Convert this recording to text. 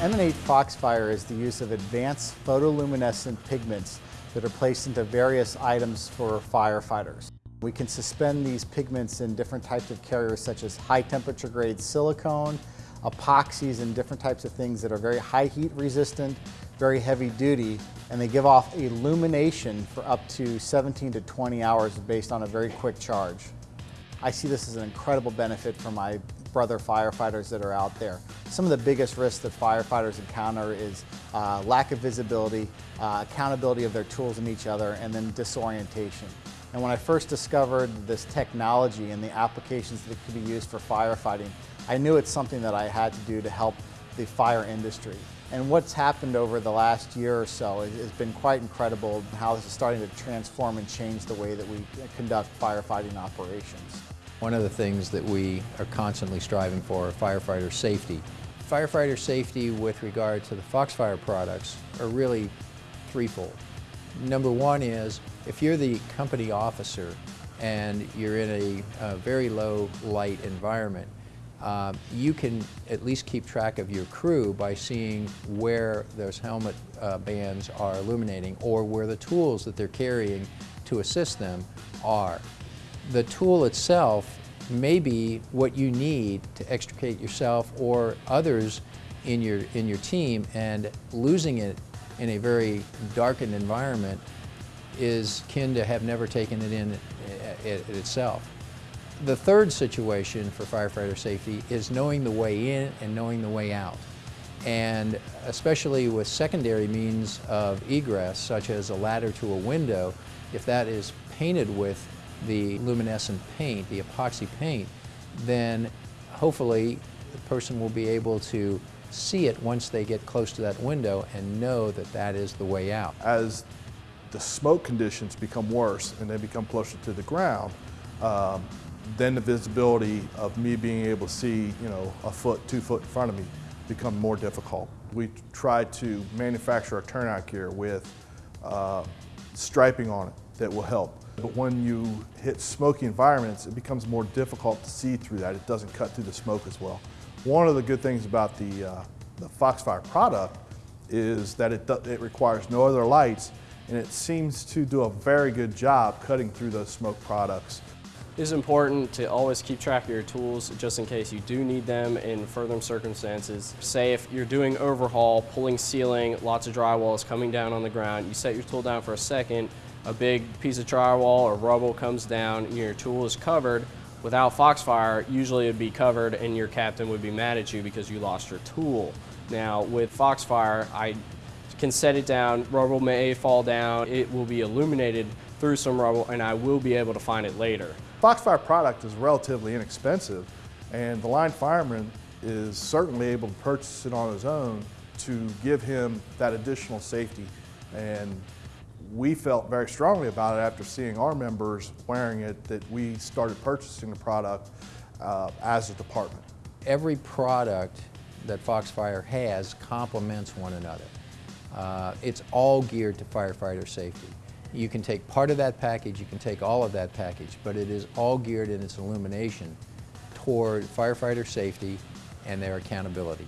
Emanate Foxfire is the use of advanced photoluminescent pigments that are placed into various items for firefighters. We can suspend these pigments in different types of carriers such as high temperature grade silicone, epoxies and different types of things that are very high heat resistant, very heavy duty, and they give off illumination for up to 17 to 20 hours based on a very quick charge. I see this as an incredible benefit for my brother firefighters that are out there. Some of the biggest risks that firefighters encounter is uh, lack of visibility, uh, accountability of their tools and each other, and then disorientation. And when I first discovered this technology and the applications that could be used for firefighting, I knew it's something that I had to do to help the fire industry. And what's happened over the last year or so has been quite incredible how this is starting to transform and change the way that we conduct firefighting operations. One of the things that we are constantly striving for are firefighter safety. Firefighter safety with regard to the Foxfire products are really threefold. Number one is if you're the company officer and you're in a, a very low light environment, uh, you can at least keep track of your crew by seeing where those helmet uh, bands are illuminating or where the tools that they're carrying to assist them are. The tool itself may be what you need to extricate yourself or others in your, in your team and losing it in a very darkened environment is kin to have never taken it in uh, uh, it, itself. The third situation for firefighter safety is knowing the way in and knowing the way out. And especially with secondary means of egress, such as a ladder to a window, if that is painted with the luminescent paint, the epoxy paint, then hopefully the person will be able to see it once they get close to that window and know that that is the way out. As the smoke conditions become worse and they become closer to the ground, um, then the visibility of me being able to see, you know, a foot, two foot in front of me become more difficult. We try to manufacture a turnout gear with uh, striping on it that will help. But when you hit smoky environments, it becomes more difficult to see through that. It doesn't cut through the smoke as well. One of the good things about the, uh, the Foxfire product is that it, it requires no other lights and it seems to do a very good job cutting through those smoke products. It is important to always keep track of your tools just in case you do need them in further circumstances. Say if you're doing overhaul, pulling ceiling, lots of drywall is coming down on the ground, you set your tool down for a second, a big piece of drywall or rubble comes down and your tool is covered, without Foxfire, usually it would be covered and your captain would be mad at you because you lost your tool. Now with Foxfire, I can set it down, rubble may fall down, it will be illuminated through some rubble and I will be able to find it later. Foxfire product is relatively inexpensive and the line fireman is certainly able to purchase it on his own to give him that additional safety and we felt very strongly about it after seeing our members wearing it that we started purchasing the product uh, as a department. Every product that Foxfire has complements one another. Uh, it's all geared to firefighter safety. You can take part of that package, you can take all of that package, but it is all geared in its illumination toward firefighter safety and their accountability.